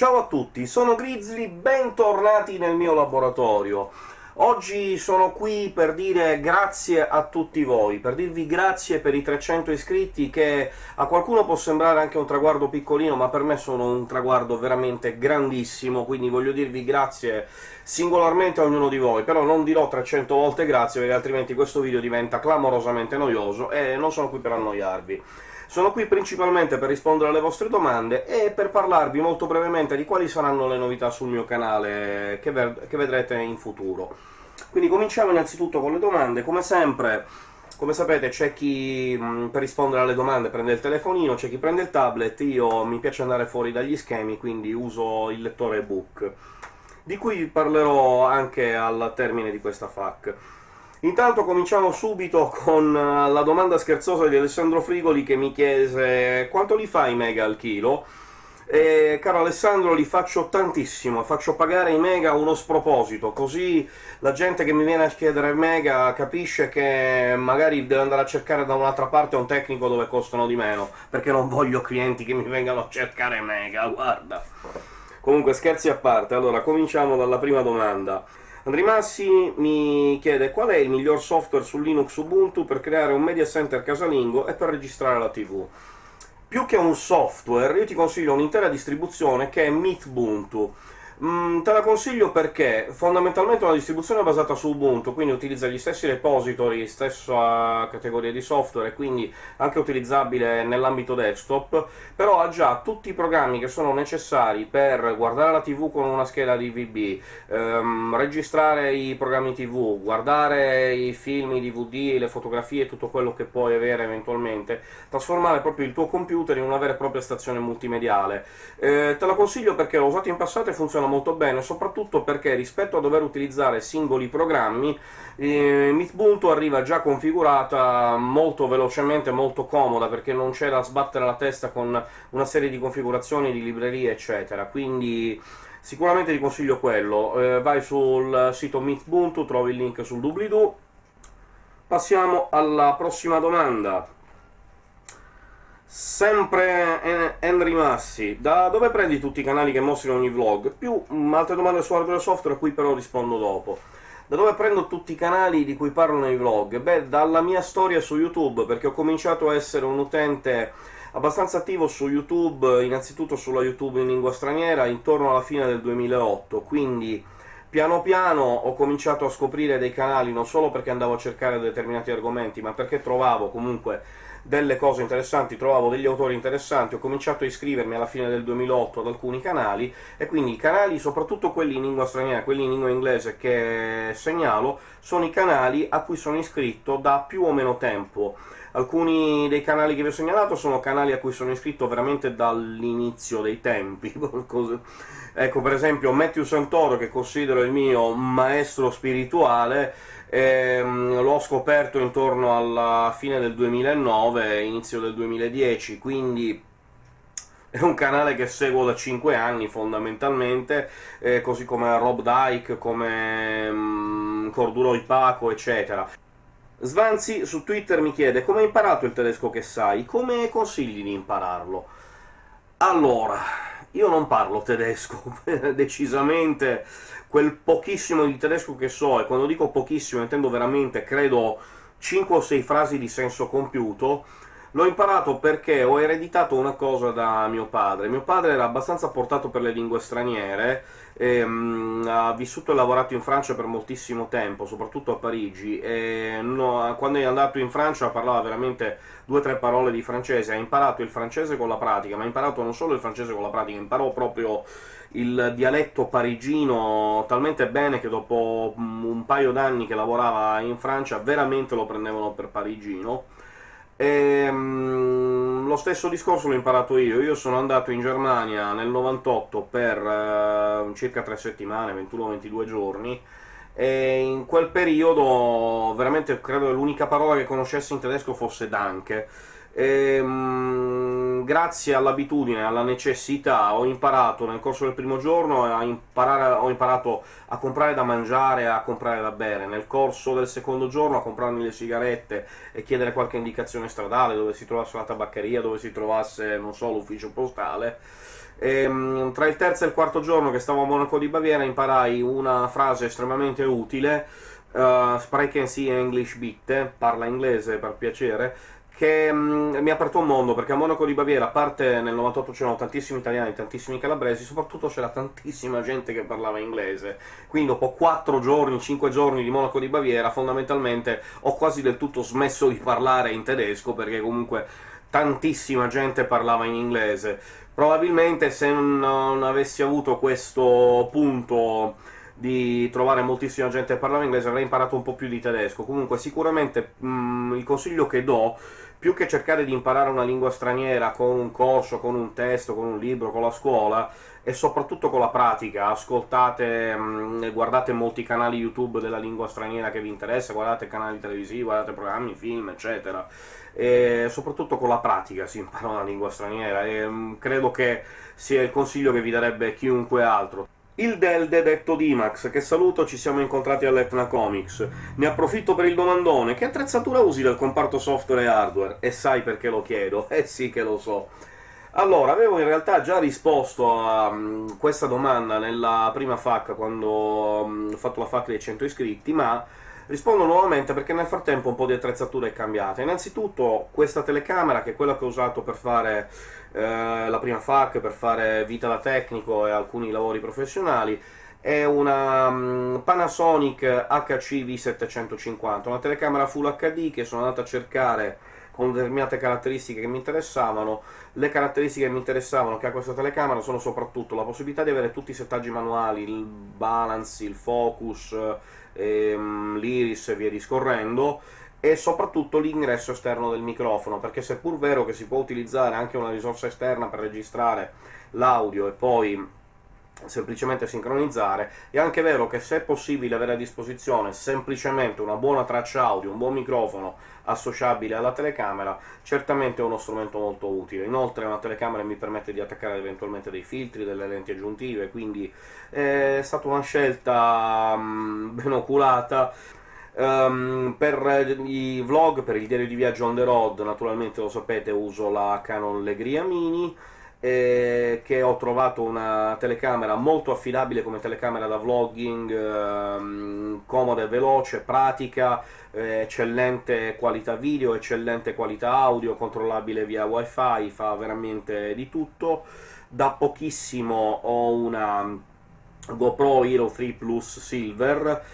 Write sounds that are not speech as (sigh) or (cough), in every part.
Ciao a tutti, sono Grizzly, bentornati nel mio laboratorio. Oggi sono qui per dire grazie a tutti voi, per dirvi grazie per i 300 iscritti, che a qualcuno può sembrare anche un traguardo piccolino, ma per me sono un traguardo veramente grandissimo, quindi voglio dirvi grazie singolarmente a ognuno di voi, però non dirò 300 volte grazie, perché altrimenti questo video diventa clamorosamente noioso, e non sono qui per annoiarvi. Sono qui principalmente per rispondere alle vostre domande e per parlarvi molto brevemente di quali saranno le novità sul mio canale che, che vedrete in futuro. Quindi cominciamo innanzitutto con le domande, come sempre come sapete c'è chi per rispondere alle domande prende il telefonino, c'è chi prende il tablet, io mi piace andare fuori dagli schemi, quindi uso il lettore ebook, di cui parlerò anche al termine di questa FAQ. Intanto cominciamo subito con eh, la domanda scherzosa di Alessandro Frigoli, che mi chiese «Quanto li fai mega al chilo?» E, caro Alessandro, li faccio tantissimo, faccio pagare i mega uno sproposito, così la gente che mi viene a chiedere mega capisce che magari deve andare a cercare da un'altra parte un tecnico dove costano di meno, perché non voglio clienti che mi vengano a cercare mega, guarda! Comunque, scherzi a parte, allora, cominciamo dalla prima domanda. Andri Massi mi chiede qual è il miglior software su Linux Ubuntu per creare un media center casalingo e per registrare la TV. Più che un software, io ti consiglio un'intera distribuzione che è Meetbuntu. Mm, te la consiglio perché fondamentalmente è una distribuzione basata su Ubuntu, quindi utilizza gli stessi repository, stessa categoria di software, quindi anche utilizzabile nell'ambito desktop, però ha già tutti i programmi che sono necessari per guardare la TV con una scheda DVB, ehm, registrare i programmi TV, guardare i film, i DVD, le fotografie, tutto quello che puoi avere eventualmente, trasformare proprio il tuo computer in una vera e propria stazione multimediale. Eh, te la consiglio perché l'ho usato in passato e funziona molto bene, soprattutto perché rispetto a dover utilizzare singoli programmi, eh, Meetbuntu arriva già configurata molto velocemente, molto comoda, perché non c'è da sbattere la testa con una serie di configurazioni, di librerie, eccetera, quindi sicuramente ti consiglio quello. Eh, vai sul sito Meetbuntu, trovi il link sul doobly-doo. Passiamo alla prossima domanda. Sempre Henry Massi, da dove prendi tutti i canali che mostri ogni vlog? Più altre domande su hardware e software, a cui però rispondo dopo. Da dove prendo tutti i canali di cui parlo nei vlog? Beh, dalla mia storia su YouTube, perché ho cominciato a essere un utente abbastanza attivo su YouTube, innanzitutto sulla YouTube in lingua straniera, intorno alla fine del 2008, quindi piano piano ho cominciato a scoprire dei canali, non solo perché andavo a cercare determinati argomenti, ma perché trovavo comunque delle cose interessanti, trovavo degli autori interessanti, ho cominciato a iscrivermi alla fine del 2008 ad alcuni canali, e quindi i canali, soprattutto quelli in lingua straniera, quelli in lingua inglese che segnalo, sono i canali a cui sono iscritto da più o meno tempo. Alcuni dei canali che vi ho segnalato sono canali a cui sono iscritto veramente dall'inizio dei tempi, (laughs) ecco per esempio Matthew Santoro, che considero il mio maestro spirituale, ehm, l'ho scoperto intorno alla fine del 2009, inizio del 2010, quindi è un canale che seguo da 5 anni, fondamentalmente, eh, così come Rob Dyke, come mm, Corduroy Paco, eccetera. Svanzi su Twitter mi chiede come hai imparato il tedesco che sai, come consigli di impararlo? Allora, io non parlo tedesco, (laughs) decisamente quel pochissimo di tedesco che so, e quando dico pochissimo intendo veramente, credo, 5 o 6 frasi di senso compiuto, L'ho imparato perché ho ereditato una cosa da mio padre. Mio padre era abbastanza portato per le lingue straniere, e, um, ha vissuto e lavorato in Francia per moltissimo tempo, soprattutto a Parigi, e no, quando è andato in Francia parlava veramente due o tre parole di francese, ha imparato il francese con la pratica, ma ha imparato non solo il francese con la pratica, imparò proprio il dialetto parigino talmente bene che dopo un paio d'anni che lavorava in Francia veramente lo prendevano per parigino, e, um, lo stesso discorso l'ho imparato io, io sono andato in Germania nel 98 per uh, circa tre settimane, 21-22 giorni, e in quel periodo veramente credo l'unica parola che conoscessi in tedesco fosse Danke, e, um, grazie all'abitudine, alla necessità, ho imparato nel corso del primo giorno a imparare, ho imparato a comprare da mangiare a comprare da bere, nel corso del secondo giorno a comprarmi le sigarette e chiedere qualche indicazione stradale, dove si trovasse la tabaccheria, dove si trovasse, non so, l'ufficio postale, e, ehm, tra il terzo e il quarto giorno che stavo a Monaco di Baviera imparai una frase estremamente utile, uh, Sprechen Sie English bitte, parla inglese per piacere, che mm, mi ha aperto un mondo, perché a Monaco di Baviera, a parte nel 98 c'erano tantissimi italiani, tantissimi calabresi, soprattutto c'era tantissima gente che parlava inglese. Quindi dopo 4 giorni, 5 giorni di Monaco di Baviera, fondamentalmente ho quasi del tutto smesso di parlare in tedesco, perché comunque tantissima gente parlava in inglese. Probabilmente se non avessi avuto questo punto di trovare moltissima gente che parlava inglese, avrei imparato un po' più di tedesco. Comunque sicuramente mh, mm, il consiglio che do, più che cercare di imparare una lingua straniera con un corso, con un testo, con un libro, con la scuola, e soprattutto con la pratica, ascoltate mm, guardate molti canali YouTube della lingua straniera che vi interessa, guardate canali televisivi, guardate programmi, film, eccetera, e soprattutto con la pratica si impara una lingua straniera, e mm, credo che sia il consiglio che vi darebbe chiunque altro. Il Delde detto Dimax, che saluto, ci siamo incontrati all'Etna Comics. Ne approfitto per il domandone, che attrezzatura usi del comparto software e hardware? E sai perché lo chiedo? (laughs) Eh sì che lo so. Allora, avevo in realtà già risposto a um, questa domanda nella prima FAQ, quando um, ho fatto la FAQ dei 100 iscritti, ma rispondo nuovamente perché nel frattempo un po' di attrezzatura è cambiata. Innanzitutto questa telecamera, che è quella che ho usato per fare eh, la prima FAC per fare vita da tecnico e alcuni lavori professionali, è una um, Panasonic HC V750, una telecamera Full HD che sono andato a cercare con determinate caratteristiche che mi interessavano. Le caratteristiche che mi interessavano che ha questa telecamera sono soprattutto la possibilità di avere tutti i settaggi manuali, il balance, il focus, ehm, l'iris e via discorrendo, e soprattutto l'ingresso esterno del microfono, perché seppur vero che si può utilizzare anche una risorsa esterna per registrare l'audio e poi semplicemente sincronizzare, è anche vero che se è possibile avere a disposizione semplicemente una buona traccia audio, un buon microfono associabile alla telecamera, certamente è uno strumento molto utile. Inoltre una telecamera mi permette di attaccare eventualmente dei filtri, delle lenti aggiuntive, quindi è stata una scelta um, ben oculata, Um, per i vlog, per il diario di viaggio on the road, naturalmente lo sapete, uso la Canon Legria Mini, eh, che ho trovato una telecamera molto affidabile come telecamera da vlogging, ehm, comoda e veloce, pratica, eh, eccellente qualità video, eccellente qualità audio, controllabile via wifi, fa veramente di tutto. Da pochissimo ho una GoPro Hero 3 Plus Silver,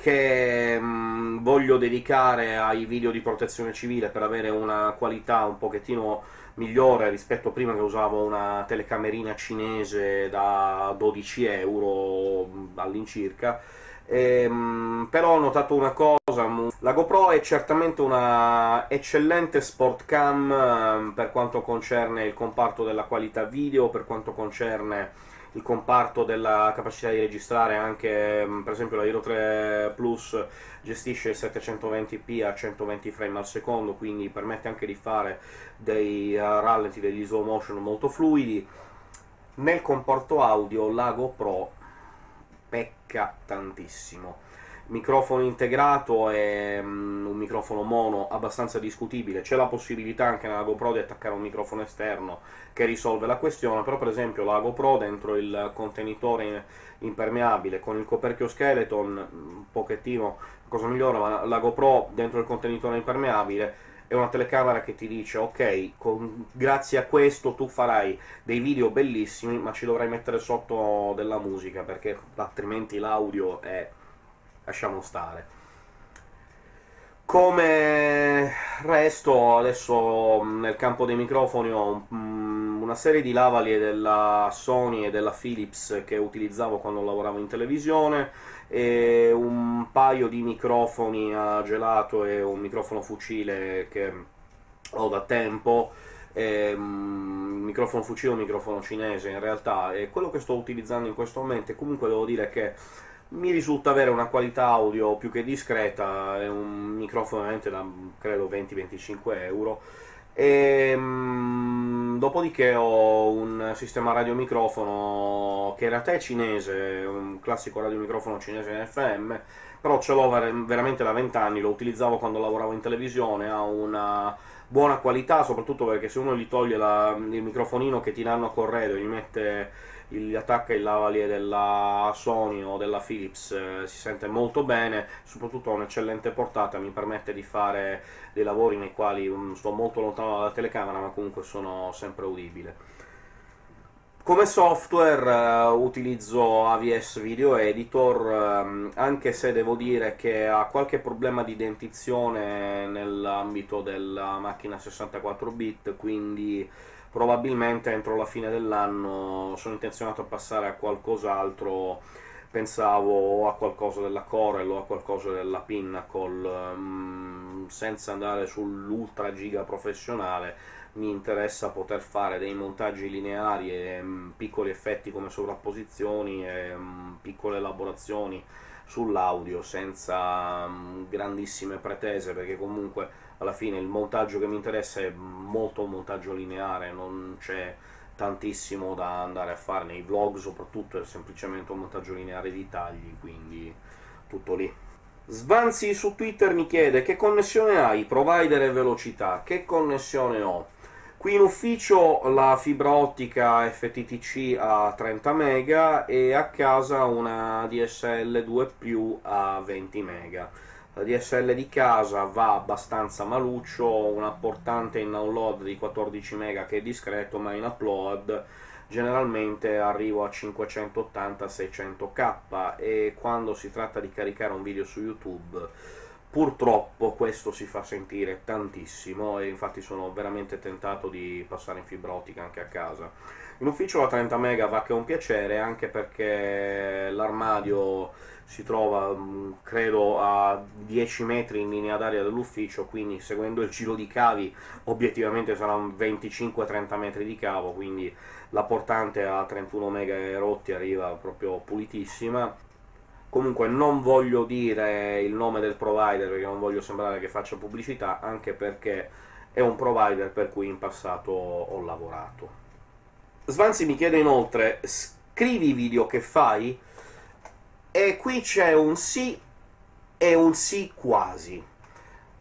che mh, mm, voglio dedicare ai video di protezione civile per avere una qualità un pochettino migliore rispetto a prima che usavo una telecamerina cinese da 12 euro all'incirca, ehm, però ho notato una cosa, la GoPro è certamente una eccellente sport cam ehm, per quanto concerne il comparto della qualità video, per quanto concerne il comparto della capacità di registrare anche, mm, per esempio la Hero 3 Plus gestisce il 720p a 120 frame al secondo, quindi permette anche di fare dei uh, rallenti, degli slow motion molto fluidi. Nel comporto audio la GoPro pecca tantissimo microfono integrato è um, un microfono mono abbastanza discutibile, c'è la possibilità anche nella GoPro di attaccare un microfono esterno che risolve la questione, però per esempio la GoPro dentro il contenitore impermeabile con il coperchio skeleton, un pochettino cosa migliore, ma la GoPro dentro il contenitore impermeabile è una telecamera che ti dice ok, con, grazie a questo tu farai dei video bellissimi, ma ci dovrai mettere sotto della musica, perché altrimenti l'audio è lasciamo stare. Come resto, adesso nel campo dei microfoni ho una serie di lavalier della Sony e della Philips che utilizzavo quando lavoravo in televisione, e un paio di microfoni a gelato e un microfono fucile che ho da tempo, e, um, microfono fucile un microfono cinese in realtà, e quello che sto utilizzando in questo momento, comunque devo dire che mi risulta avere una qualità audio più che discreta, è un microfono veramente da credo 20-25 euro, e, Ehm, dopodiché ho un sistema radiomicrofono che in realtà è cinese, un classico radiomicrofono cinese FM, però ce l'ho ver veramente da vent'anni, lo utilizzavo quando lavoravo in televisione, ha una buona qualità, soprattutto perché se uno gli toglie la, il microfonino che ti danno a corredo e gli mette gli attacca il lavalier della Sony o della Philips eh, si sente molto bene, soprattutto ha un'eccellente portata, mi permette di fare dei lavori nei quali um, sto molto lontano dalla telecamera, ma comunque sono sempre udibile. Come software uh, utilizzo AVS Video Editor, um, anche se devo dire che ha qualche problema di dentizione nell'ambito della macchina 64 bit, quindi probabilmente entro la fine dell'anno sono intenzionato a passare a qualcos'altro, pensavo a qualcosa della Corel o a qualcosa della Pinnacle, um, senza andare sull'ultra giga professionale, mi interessa poter fare dei montaggi lineari e um, piccoli effetti come sovrapposizioni e um, piccole elaborazioni sull'audio, senza um, grandissime pretese, perché comunque alla fine il montaggio che mi interessa è molto un montaggio lineare, non c'è tantissimo da andare a fare nei vlog, soprattutto è semplicemente un montaggio lineare di tagli, quindi tutto lì. Svanzi su Twitter mi chiede che connessione hai, provider e velocità, che connessione ho? Qui in ufficio la fibra ottica FTTC a 30 MB e a casa una DSL 2+, a 20 MB. La DSL di casa va abbastanza maluccio, una portante in download di 14 MB che è discreto, ma in upload generalmente arrivo a 580-600k, e quando si tratta di caricare un video su YouTube Purtroppo questo si fa sentire tantissimo, e infatti sono veramente tentato di passare in fibra ottica anche a casa. In ufficio la 30 mega va che è un piacere, anche perché l'armadio si trova, mm, credo, a 10 metri in linea d'aria dall'ufficio, quindi seguendo il giro di cavi obiettivamente saranno 25-30 metri di cavo, quindi la portante a 31 mega rotti arriva proprio pulitissima, Comunque non voglio dire il nome del provider perché non voglio sembrare che faccia pubblicità, anche perché è un provider per cui in passato ho lavorato. Svanzi mi chiede inoltre «Scrivi i video che fai?» e qui c'è un sì e un sì quasi.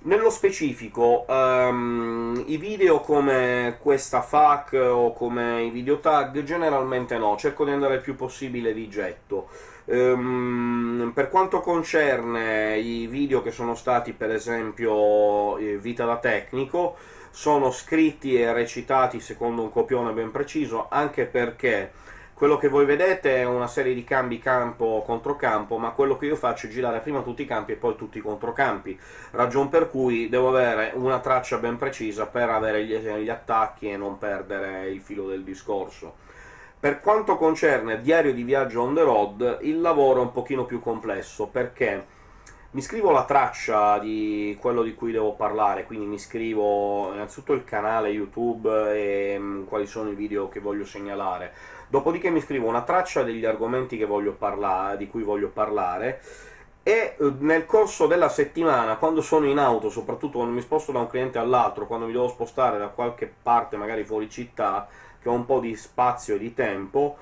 Nello specifico, um, i video come questa FAQ o come i video tag generalmente no, cerco di andare il più possibile di getto. Um, per quanto concerne i video che sono stati, per esempio, eh, Vita da tecnico, sono scritti e recitati secondo un copione ben preciso, anche perché quello che voi vedete è una serie di cambi campo-controcampo, ma quello che io faccio è girare prima tutti i campi e poi tutti i controcampi, ragion per cui devo avere una traccia ben precisa per avere gli, gli attacchi e non perdere il filo del discorso. Per quanto concerne Diario di viaggio on the road, il lavoro è un pochino più complesso, perché mi scrivo la traccia di quello di cui devo parlare, quindi mi scrivo innanzitutto il canale YouTube e mm, quali sono i video che voglio segnalare, dopodiché mi scrivo una traccia degli argomenti di cui voglio parlare, e eh, nel corso della settimana, quando sono in auto, soprattutto quando mi sposto da un cliente all'altro, quando mi devo spostare da qualche parte, magari fuori città, che ho un po' di spazio e di tempo,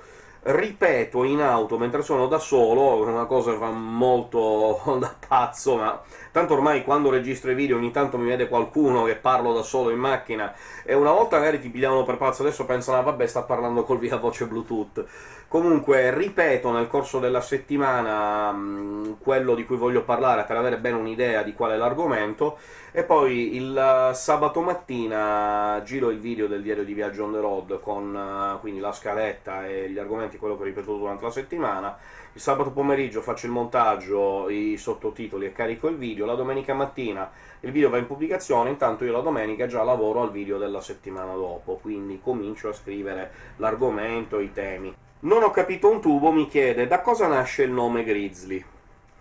ripeto in auto mentre sono da solo, una cosa che fa molto (laughs) da pazzo, ma tanto ormai quando registro i video ogni tanto mi vede qualcuno che parlo da solo in macchina, e una volta magari ti pigliavano per pazzo, adesso pensano ah, vabbè sta parlando col via voce bluetooth. Comunque, ripeto nel corso della settimana quello di cui voglio parlare per avere bene un'idea di qual è l'argomento, e poi il uh, sabato mattina giro il video del diario di viaggio on the road con uh, quindi la scaletta e gli argomenti, quello che ho ripetuto durante la settimana, il sabato pomeriggio faccio il montaggio, i sottotitoli e carico il video, la domenica mattina il video va in pubblicazione, intanto io la domenica già lavoro al video della settimana dopo, quindi comincio a scrivere l'argomento, i temi. Non ho capito un tubo mi chiede da cosa nasce il nome Grizzly.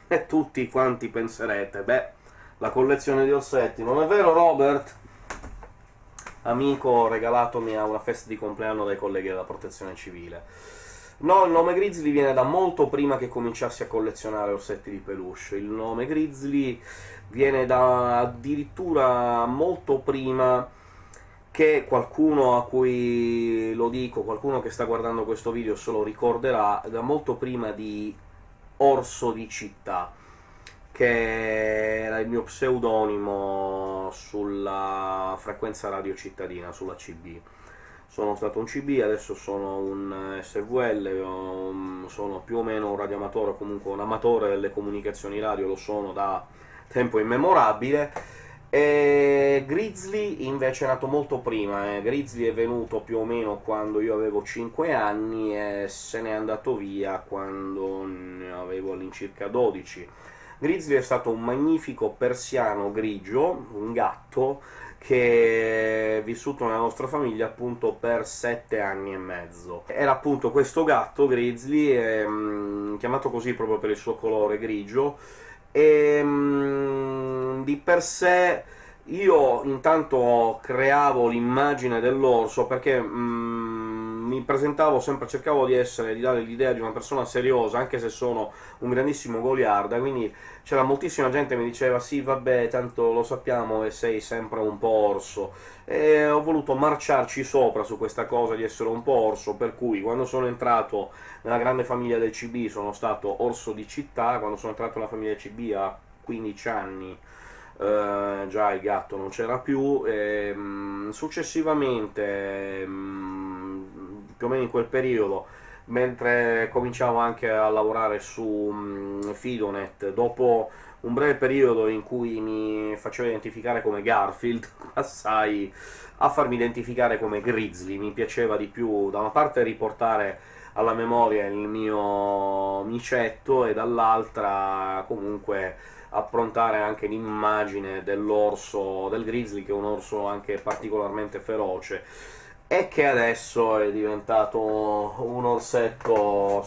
E tutti quanti penserete, beh, la collezione di orsetti, non è vero Robert? Amico regalatomi a una festa di compleanno dai colleghi della protezione civile. No, il nome Grizzly viene da molto prima che cominciassi a collezionare orsetti di peluche. Il nome Grizzly viene da addirittura molto prima che qualcuno a cui lo dico, qualcuno che sta guardando questo video se lo ricorderà, da molto prima di Orso di Città, che era il mio pseudonimo sulla frequenza radio cittadina, sulla CB. Sono stato un CB, adesso sono un SVL, sono più o meno un radioamatore, comunque un amatore delle comunicazioni radio, lo sono da tempo immemorabile, e Grizzly invece è nato molto prima, eh. Grizzly è venuto più o meno quando io avevo 5 anni e se n'è andato via quando ne avevo all'incirca 12. Grizzly è stato un magnifico persiano grigio, un gatto, che è vissuto nella nostra famiglia appunto per sette anni e mezzo. Era appunto questo gatto, Grizzly, ehm, chiamato così proprio per il suo colore grigio, e ehm, di per sé io intanto creavo l'immagine dell'orso perché mm, mi presentavo sempre, cercavo di essere, di dare l'idea di una persona seriosa, anche se sono un grandissimo goliarda, quindi c'era moltissima gente che mi diceva «sì, vabbè, tanto lo sappiamo e sei sempre un po' orso», e ho voluto marciarci sopra su questa cosa di essere un po' orso, per cui quando sono entrato nella grande famiglia del CB sono stato orso di città, quando sono entrato nella famiglia del CB a 15 anni Uh, già il gatto non c'era più, e, um, successivamente, um, più o meno in quel periodo, mentre cominciavo anche a lavorare su um, Fidonet, dopo un breve periodo in cui mi facevo identificare come Garfield, (laughs) passai a farmi identificare come Grizzly, mi piaceva di più da una parte riportare alla memoria il mio micetto, e dall'altra comunque approntare anche l'immagine dell'orso, del grizzly, che è un orso anche particolarmente feroce, e che adesso è diventato un orsetto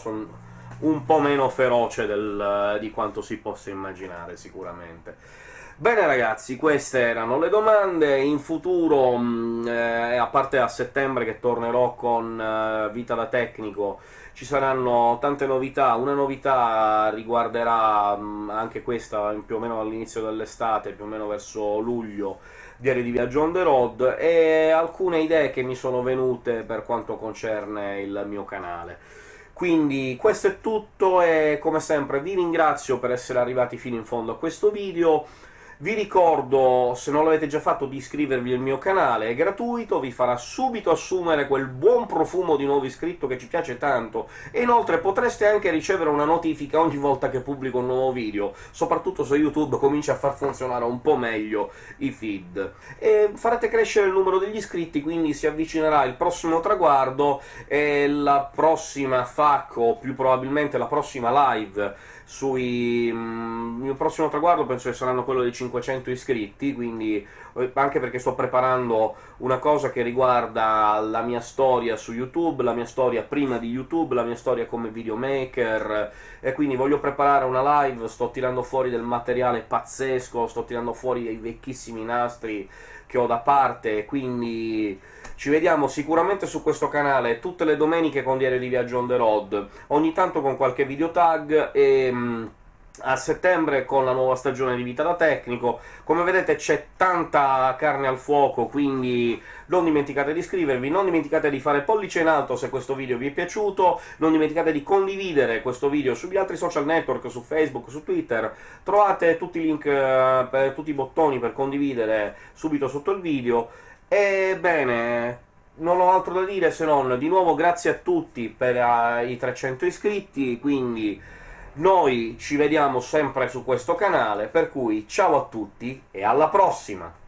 un po' meno feroce del, di quanto si possa immaginare, sicuramente. Bene ragazzi, queste erano le domande, in futuro, mh, eh, a parte a settembre che tornerò con eh, Vita da Tecnico, ci saranno tante novità, una novità riguarderà mh, anche questa più o meno all'inizio dell'estate, più o meno verso luglio, Diario di Viaggio on the road, e alcune idee che mi sono venute per quanto concerne il mio canale. Quindi questo è tutto, e come sempre vi ringrazio per essere arrivati fino in fondo a questo video, vi ricordo, se non l'avete già fatto, di iscrivervi al mio canale, è gratuito, vi farà subito assumere quel buon profumo di nuovo iscritto che ci piace tanto, e inoltre potreste anche ricevere una notifica ogni volta che pubblico un nuovo video, soprattutto se YouTube comincia a far funzionare un po' meglio i feed. E farete crescere il numero degli iscritti, quindi si avvicinerà il prossimo traguardo, e la prossima FAQ, o più probabilmente la prossima live, sui... Mm, il mio prossimo traguardo penso che saranno quello dei 500 iscritti, quindi eh, anche perché sto preparando una cosa che riguarda la mia storia su YouTube, la mia storia prima di YouTube, la mia storia come videomaker, e quindi voglio preparare una live, sto tirando fuori del materiale pazzesco, sto tirando fuori dei vecchissimi nastri che ho da parte, quindi ci vediamo sicuramente su questo canale tutte le domeniche con Diario di Viaggio on the road, ogni tanto con qualche videotag, e mm, a settembre con la nuova stagione di Vita da Tecnico. Come vedete c'è tanta carne al fuoco, quindi non dimenticate di iscrivervi, non dimenticate di fare pollice in alto se questo video vi è piaciuto, non dimenticate di condividere questo video sugli altri social network, su Facebook, su Twitter, trovate tutti i link, eh, per, tutti i bottoni per condividere subito sotto il video, Ebbene, non ho altro da dire se non, di nuovo grazie a tutti per uh, i 300 iscritti, quindi noi ci vediamo sempre su questo canale, per cui ciao a tutti e alla prossima!